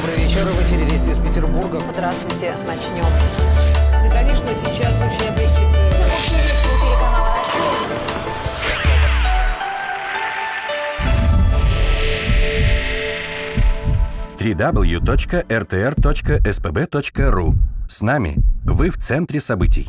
пассажиры в эфире Вести из Петербурга. Здравствуйте, начнем. И, конечно, сейчас очень облегчит www.rtr.spb.ru С нами вы в центре событий.